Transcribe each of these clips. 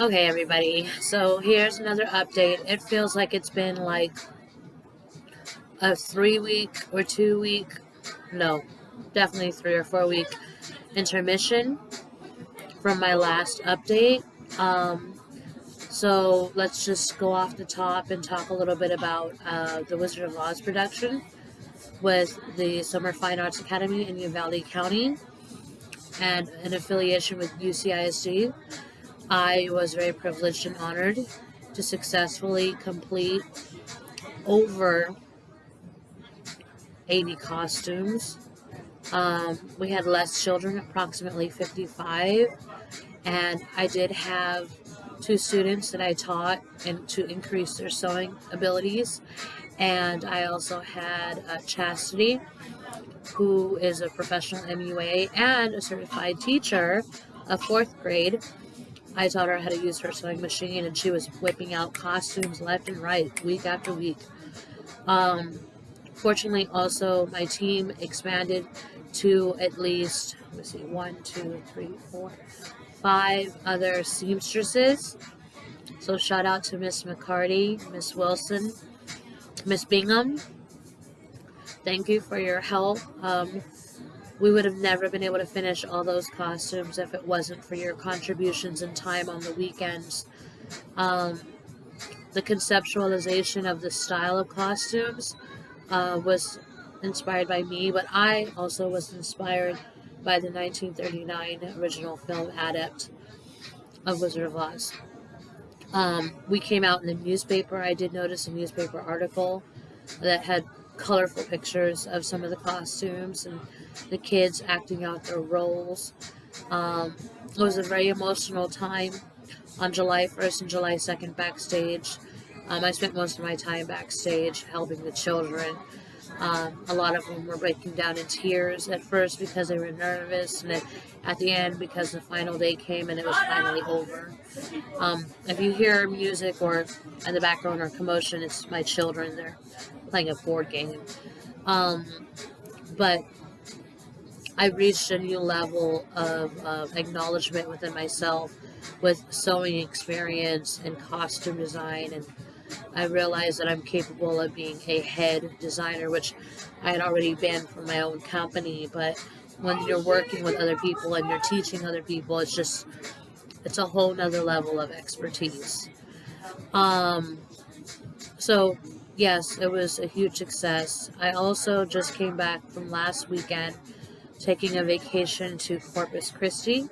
Okay, everybody. So here's another update. It feels like it's been like a three week or two week, no, definitely three or four week intermission from my last update. Um, so let's just go off the top and talk a little bit about uh, the Wizard of Oz production with the Summer Fine Arts Academy in Uvalde County and an affiliation with UCISD. I was very privileged and honored to successfully complete over 80 costumes. Um, we had less children, approximately 55, and I did have two students that I taught and to increase their sewing abilities. And I also had uh, Chastity, who is a professional MUA and a certified teacher of fourth grade I taught her how to use her sewing machine, and she was whipping out costumes left and right, week after week. Um, fortunately, also, my team expanded to at least, let me see, one, two, three, four, five other seamstresses. So shout out to Miss McCarty, Miss Wilson, Miss Bingham. Thank you for your help. Um, we would have never been able to finish all those costumes if it wasn't for your contributions and time on the weekends. Um, the conceptualization of the style of costumes uh, was inspired by me, but I also was inspired by the 1939 original film adept of Wizard of Oz. Um, we came out in the newspaper. I did notice a newspaper article that had colorful pictures of some of the costumes and the kids acting out their roles. Um, it was a very emotional time on July 1st and July 2nd backstage. Um, I spent most of my time backstage helping the children. Um, a lot of them were breaking down in tears at first because they were nervous, and at the end because the final day came and it was finally over. Um, if you hear music or in the background or commotion, it's my children. They're playing a board game. Um, but I reached a new level of acknowledgement within myself with sewing experience and costume design and I realized that I'm capable of being a head designer, which I had already been for my own company. But when you're working with other people and you're teaching other people, it's just, it's a whole nother level of expertise. Um, so yes, it was a huge success. I also just came back from last weekend taking a vacation to Corpus Christi,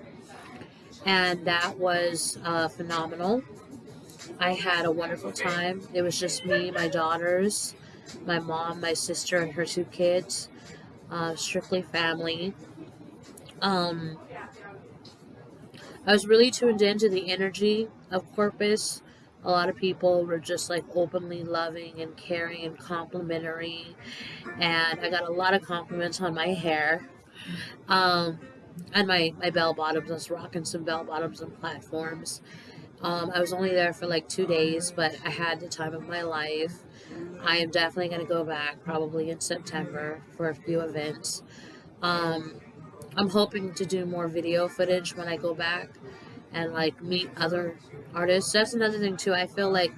and that was uh, phenomenal. I had a wonderful time. It was just me, my daughters, my mom, my sister, and her two kids. Uh, strictly family. Um, I was really tuned into the energy of Corpus. A lot of people were just like openly loving and caring and complimentary. And I got a lot of compliments on my hair. Um, and my, my bell bottoms. I was rocking some bell bottoms and platforms. Um, I was only there for like two days, but I had the time of my life. I am definitely going to go back probably in September for a few events. Um, I'm hoping to do more video footage when I go back and like meet other artists. That's another thing too. I feel like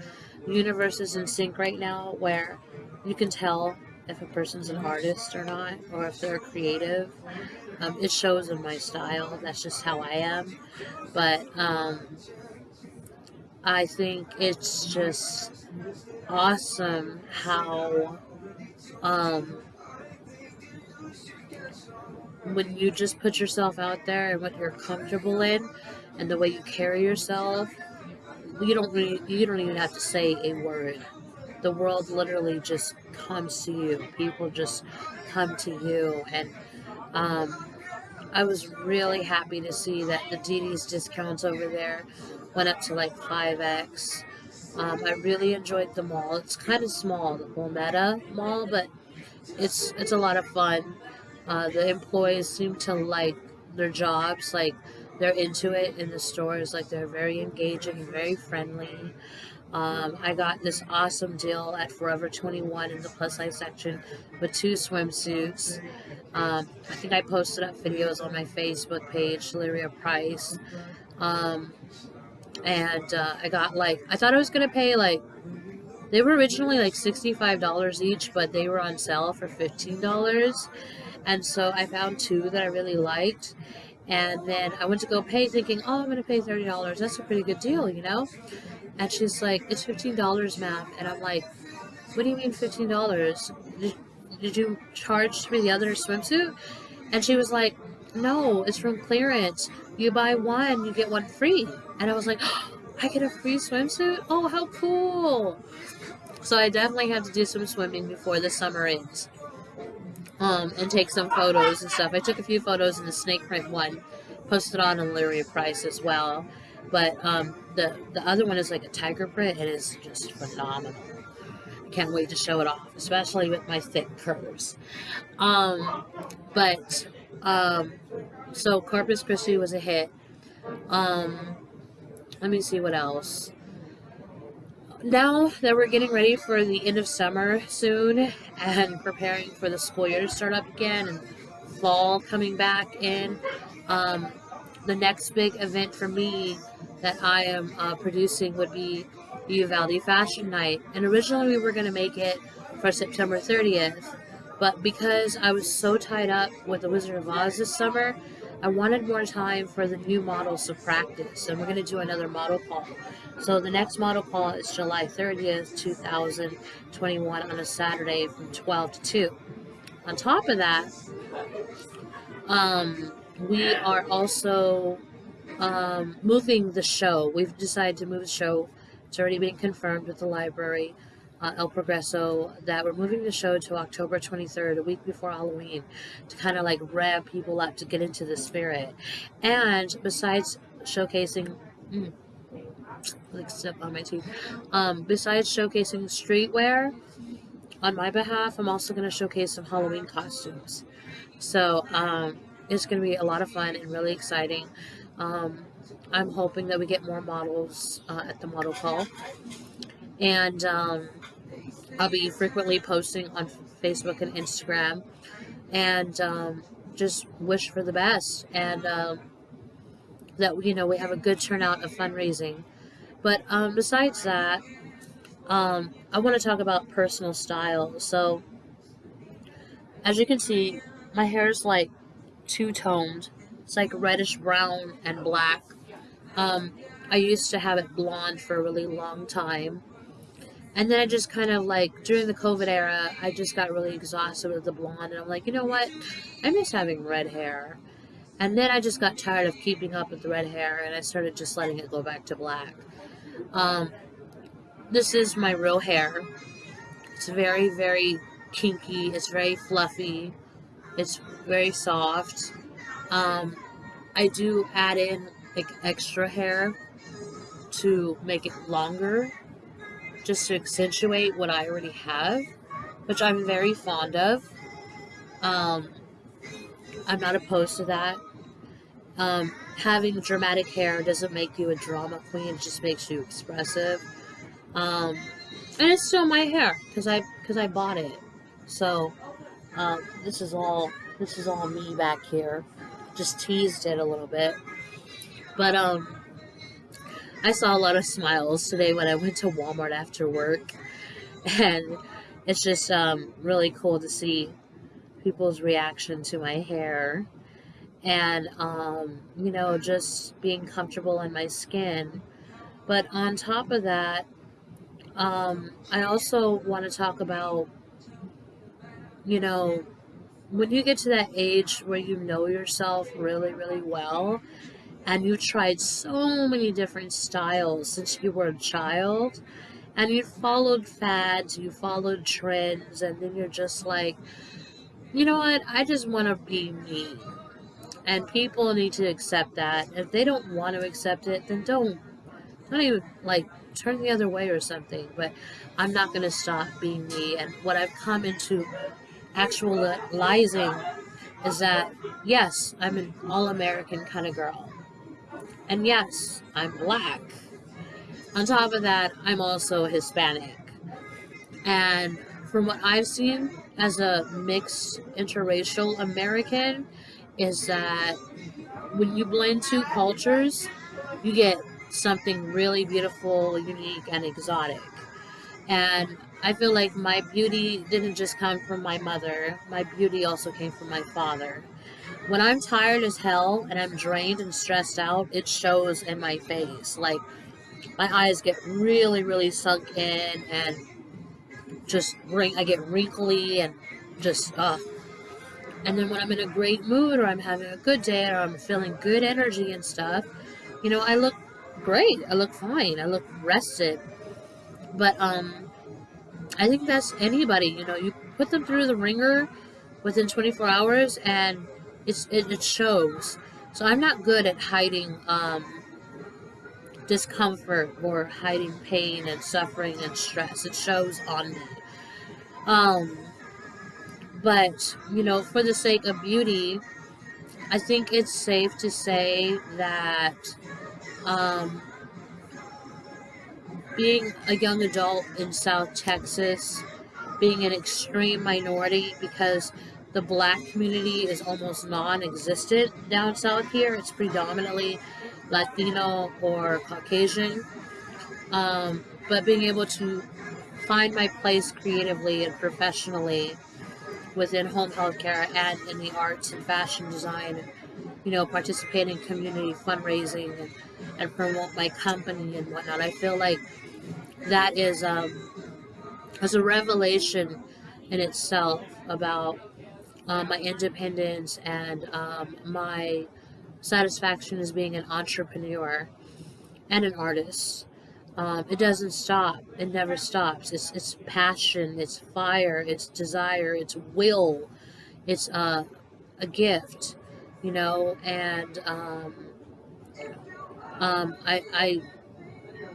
the universe is in sync right now where you can tell if a person's an artist or not, or if they're creative. Um, it shows in my style. That's just how I am. But um, I think it's just awesome how um, when you just put yourself out there and what you're comfortable in and the way you carry yourself, you don't really, you don't even have to say a word the world literally just comes to you. People just come to you. And um, I was really happy to see that the DD's discounts over there went up to like 5x. Um, I really enjoyed the mall. It's kind of small, the Meta Mall, but it's it's a lot of fun. Uh, the employees seem to like their jobs, like they're into it in the stores, like they're very engaging and very friendly. Um, I got this awesome deal at Forever 21 in the plus size section with two swimsuits. Um, I think I posted up videos on my Facebook page, Lyria Price. Um, and uh, I got like, I thought I was going to pay like, they were originally like $65 each, but they were on sale for $15. And so I found two that I really liked. And then I went to go pay thinking, oh, I'm going to pay $30. That's a pretty good deal, you know? And she's like, it's $15, ma'am. And I'm like, what do you mean $15? Did, did you charge for the other swimsuit? And she was like, no, it's from clearance. You buy one, you get one free. And I was like, oh, I get a free swimsuit? Oh, how cool. So I definitely have to do some swimming before the summer ends um, and take some photos and stuff. I took a few photos in the snake print one, posted on Lyria Price as well. But um, the the other one is like a tiger print. It is just phenomenal. I can't wait to show it off, especially with my thick curves. Um, but um, so Corpus Christi was a hit. Um, let me see what else now that we're getting ready for the end of summer soon and preparing for the school year to start up again and fall coming back in, um, the next big event for me that I am uh, producing would be Uvalde Fashion Night. And originally we were going to make it for September 30th, but because I was so tied up with the Wizard of Oz this summer, I wanted more time for the new models to practice, and we're going to do another model call. So the next model call is July 30th, 2021 on a Saturday from 12 to 2. On top of that, um, we are also um, moving the show. We've decided to move the show. It's already been confirmed with the library uh, El Progreso that we're moving the show to October 23rd, a week before Halloween, to kind of like rev people up to get into the spirit. And besides showcasing, mm, like step on my teeth, um, besides showcasing streetwear on my behalf, I'm also going to showcase some Halloween costumes. So um, it's going to be a lot of fun and really exciting. Um, I'm hoping that we get more models uh, at the model call. And um, I'll be frequently posting on Facebook and Instagram and um, just wish for the best and um, that you know we have a good turnout of fundraising. But um, besides that, um, I want to talk about personal style. So, as you can see, my hair is like two toned. It's like reddish brown and black. Um, I used to have it blonde for a really long time. And then I just kind of like during the COVID era, I just got really exhausted with the blonde, and I'm like, you know what? I miss having red hair. And then I just got tired of keeping up with the red hair, and I started just letting it go back to black. Um, this is my real hair. It's very, very kinky. It's very fluffy. It's very soft. Um, I do add in like extra hair to make it longer just to accentuate what I already have, which I'm very fond of. Um, I'm not opposed to that. Um, having dramatic hair doesn't make you a drama queen; it just makes you expressive. Um, and it's still my hair because I because I bought it. So um, this is all this is all me back here. Just teased it a little bit, but um, I saw a lot of smiles today when I went to Walmart after work, and it's just um, really cool to see people's reaction to my hair. And um, you know just being comfortable in my skin. But on top of that um, i also want to talk about you know when you get to that age where you know yourself really really well and you tried so many different styles since you were a child and you followed fads, you followed trends, and then you're just like, you know what, I just want to be me. And people need to accept that. If they don't want to accept it, then don't. Don't even, like, turn the other way or something. But I'm not going to stop being me. And what I've come into actualizing is that, yes, I'm an all American kind of girl. And yes, I'm black. On top of that, I'm also Hispanic. And from what I've seen as a mixed interracial American, is that when you blend two cultures, you get something really beautiful, unique, and exotic. And I feel like my beauty didn't just come from my mother, my beauty also came from my father. When I'm tired as hell and I'm drained and stressed out, it shows in my face. Like, my eyes get really, really sunk in and just ring. I get wrinkly and just, uh. And then when I'm in a great mood or I'm having a good day or I'm feeling good energy and stuff, you know, I look great. I look fine. I look rested. But um, I think that's anybody. You know, you put them through the ringer within 24 hours, and it's it, it shows. So I'm not good at hiding um, discomfort or hiding pain and suffering and stress. It shows on me. Um, but you know, for the sake of beauty, I think it's safe to say that um, being a young adult in South Texas, being an extreme minority because the black community is almost non existent down south here. It's predominantly Latino or Caucasian. Um, but being able to find my place creatively and professionally within home healthcare and in the arts and fashion design, you know, participate in community fundraising and, and promote my company and whatnot. I feel like that is um, as a revelation in itself about uh, my independence and um, my satisfaction as being an entrepreneur and an artist. Um, it doesn't stop. It never stops. It's it's passion. It's fire. It's desire. It's will. It's uh, a gift, you know. And um, um, I I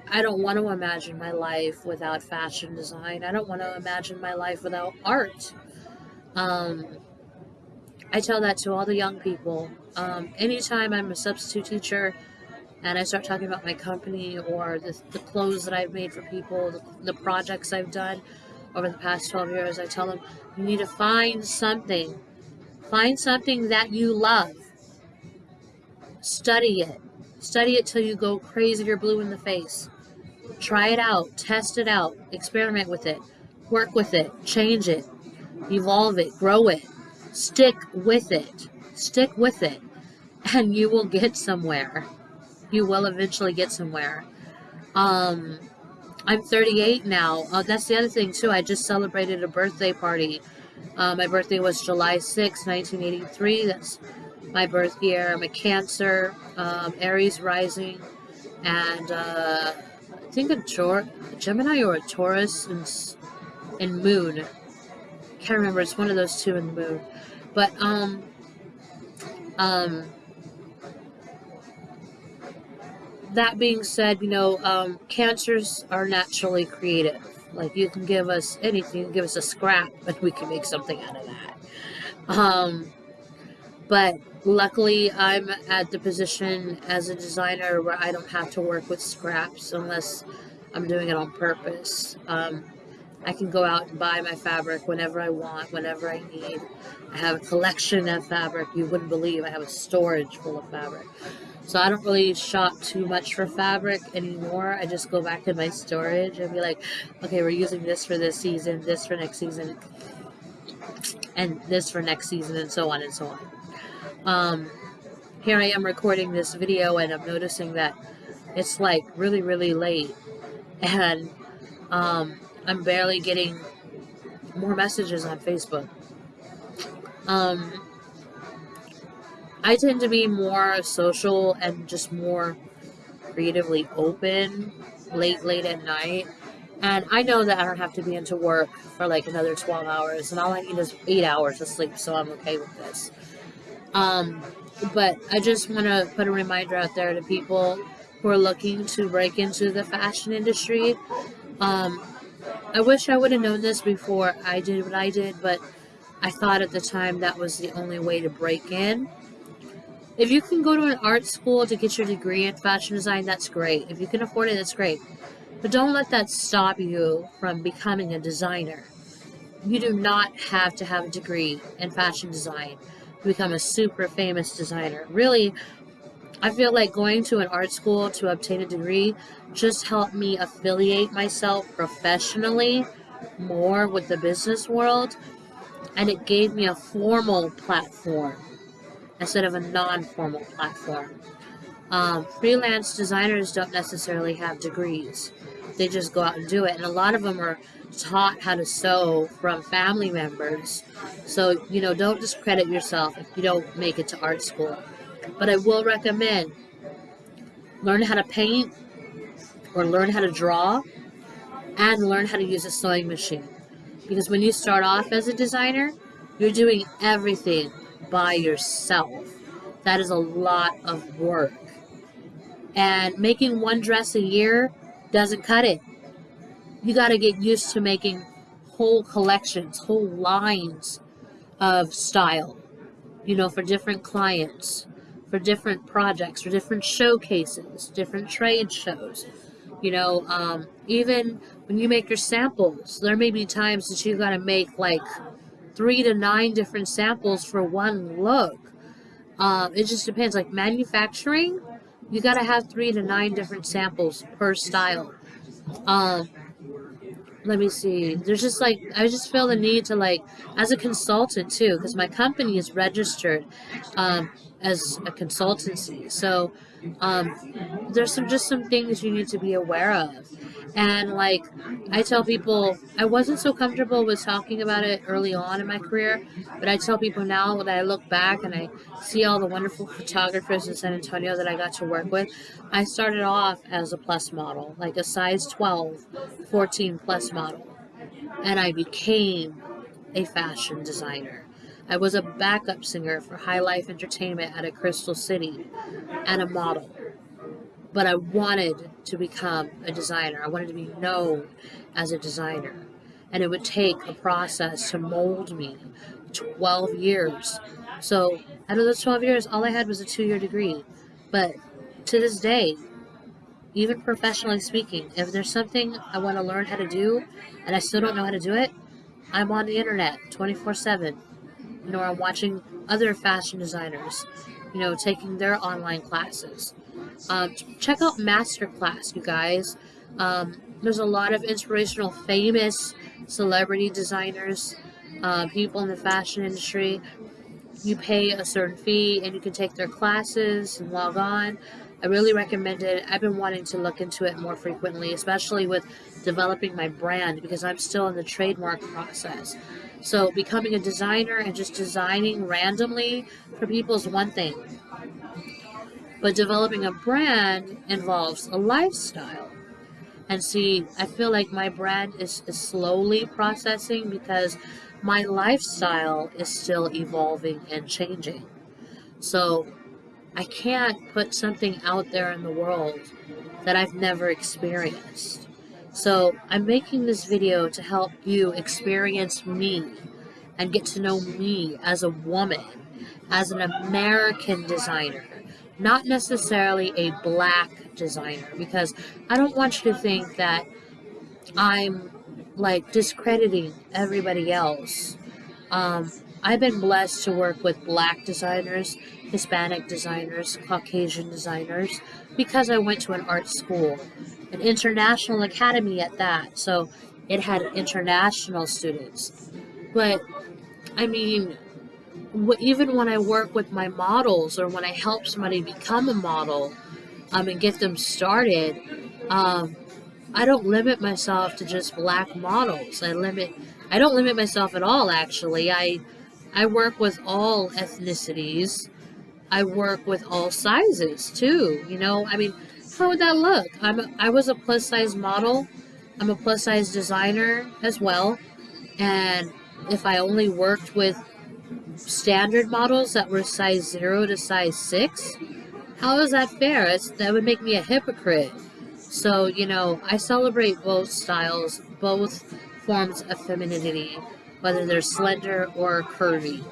I don't want to imagine my life without fashion design. I don't want to imagine my life without art. Um, I tell that to all the young people. Um, anytime I'm a substitute teacher and I start talking about my company or the, the clothes that I've made for people, the, the projects I've done over the past 12 years, I tell them you need to find something. Find something that you love. Study it. Study it till you go crazy or blue in the face. Try it out, test it out, experiment with it, work with it, change it, evolve it, grow it, stick with it, stick with it, and you will get somewhere. You will eventually get somewhere. Um, I'm 38 now. Uh, that's the other thing too. I just celebrated a birthday party. Uh, my birthday was July 6, 1983. That's my birth year. I'm a Cancer, um, Aries rising, and uh, think a, Tor- a Gemini or a Taurus and, and Moon. Can't remember. It's one of those two in the Moon. But um, um, that being said, you know, um, cancers are naturally creative. Like you can give us anything, give us a scrap, and we can make something out of that. Um, but luckily, I'm at the position as a designer where I don't have to work with scraps unless I'm doing it on purpose. Um, I can go out and buy my fabric whenever I want, whenever I need. I have a collection of fabric you wouldn't believe. I have a storage full of fabric. So I don't really shop too much for fabric anymore. I just go back to my storage and be like, okay, we're using this for this season, this for next season, and this for next season, and so on and so on. Um, here I am recording this video and I'm noticing that it's like really, really late and um, I'm barely getting more messages on Facebook. Um, I tend to be more social and just more creatively open late, late at night. And I know that I don't have to be into work for like another 12 hours, and all I need is eight hours of sleep, so I'm okay with this. Um, but I just want to put a reminder out there to people who are looking to break into the fashion industry. Um, I wish I would have known this before I did what I did, but I thought at the time that was the only way to break in. if you can go to an art school to get your degree in fashion design, that's great. If you can afford it, that's great. But don't let that stop you from becoming a designer. You do not have to have a degree in fashion design to become a super famous designer. Really, I feel like going to an art school to obtain a degree just helped me affiliate myself professionally more with the business world and it gave me a formal platform instead of a non-formal platform. Um, freelance designers don't necessarily have degrees. They just go out and do it. And a lot of them are taught how to sew from family members. So, you know, don't discredit yourself if you don't make it to art school. But I will recommend learn how to paint or learn how to draw and learn how to use a sewing machine. Because when you start off as a designer, you're doing everything by yourself. That is a lot of work. And making one dress a year doesn't cut it. You got to get used to making whole collections, whole lines of style, you know, for different clients for different projects, for different showcases, different trade shows. You know, um, even when you make your samples, there may be times that you got to make like three to nine different samples for one look. Um, it just depends. Like manufacturing, you got to have three to nine different samples per style. Um, let me see. There's just like I just feel the need to like as a consultant too, because my company is registered. Um, as a consultancy. So um, there's some just some things you need to be aware of. And like I tell people, I wasn't so comfortable with talking about it early on in my career, but I tell people now that I look back and I see all the wonderful photographers in San Antonio that I got to work with. I started off as a plus model, like a size 12, 14 plus model, and I became a fashion designer. I was a backup singer for High Life Entertainment at a Crystal City and a model. But I wanted to become a designer. I wanted to be known as a designer. And it would take a process to mold me 12 years. So, out of those 12 years, all I had was a two year degree. But to this day, even professionally speaking, if there's something I want to learn how to do and I still don't know how to do it, I'm on the internet 24 7 you know, I'm watching other fashion designers, you know, taking their online classes. Um, check out Masterclass, you guys. Um, there's a lot of inspirational, famous celebrity designers, uh, people in the fashion industry. You pay a certain fee and you can take their classes and log on. I really recommend it. I've been wanting to look into it more frequently, especially with developing my brand because I'm still in the trademark process. So becoming a designer and just designing randomly for people is one thing. But developing a brand involves a lifestyle. And see, I feel like my brand is, is slowly processing because my lifestyle is still evolving and changing. So I can't put something out there in the world that I've never experienced. So I'm making this video to help you experience me and get to know me as a woman, as an American designer, not necessarily a black designer, because I don't want you to think that I'm like discrediting everybody else. Um, I've been blessed to work with black designers, Hispanic designers, Caucasian designers, because I went to an art school, an international academy at that. So it had international students. But I mean, even when I work with my models or when I help somebody become a model um, and get them started, um, I don't limit myself to just black models. I limit, I don't limit myself at all. Actually, I I work with all ethnicities. I work with all sizes too. You know, I mean, how would that look? I'm a, I was a plus size model. I'm a plus size designer as well. And if I only worked with standard models that were size 0 to size 6, how is that fair? It's, that would make me a hypocrite. So, you know, I celebrate both styles, both forms of femininity whether they're slender or curvy,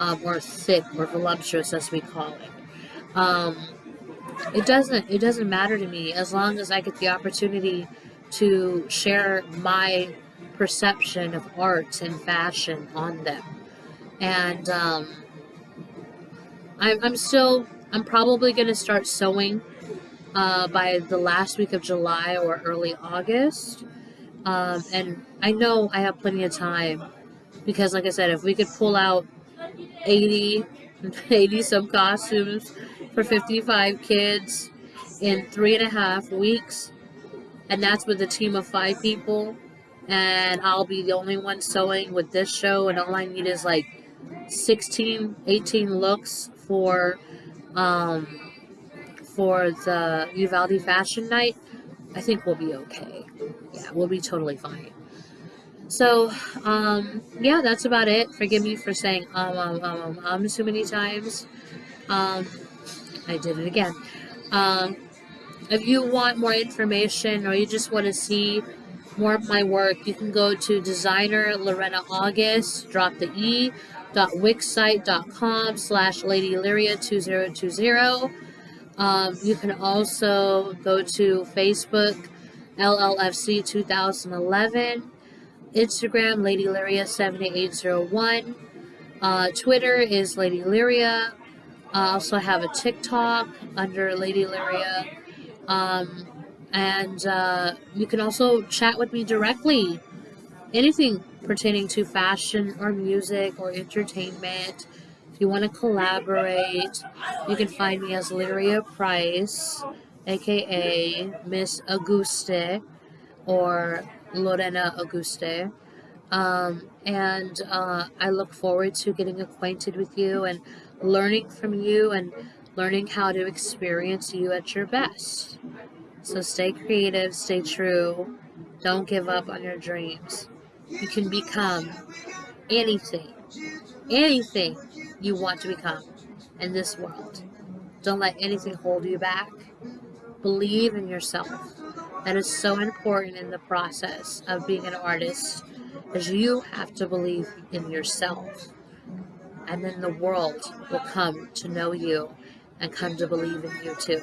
um, or thick or voluptuous, as we call it. Um, it doesn't it doesn't matter to me as long as I get the opportunity to share my perception of art and fashion on them. And um, I'm, I'm still I'm probably going to start sewing uh, by the last week of July or early August. Um, and I know I have plenty of time because, like I said, if we could pull out 80, 80 some costumes for 55 kids in three and a half weeks, and that's with a team of five people, and I'll be the only one sewing with this show, and all I need is like 16, 18 looks for um, for the Uvalde Fashion Night. I think we'll be okay. Yeah, we'll be totally fine. So, um, yeah, that's about it. Forgive me for saying um, um, um, um, um so many times. Um, I did it again. Um, if you want more information or you just want to see more of my work, you can go to designer Lorena August, drop the E, dot wixsite.com slash Lady Lyria 2020. Um, you can also go to Facebook, LLFC 2011, Instagram, Lady Lyria 7801. Uh, Twitter is Lady Lyria. I also have a TikTok under Lady Lyria. Um, and uh, you can also chat with me directly. Anything pertaining to fashion or music or entertainment. If you want to collaborate, you can find me as Lyria Price, aka Miss Auguste or Lorena Auguste. Um, and uh, I look forward to getting acquainted with you and learning from you and learning how to experience you at your best. So stay creative, stay true, don't give up on your dreams. You can become anything, anything you want to become in this world. Don't let anything hold you back. Believe in yourself. That is so important in the process of being an artist, as you have to believe in yourself. And then the world will come to know you and come to believe in you too.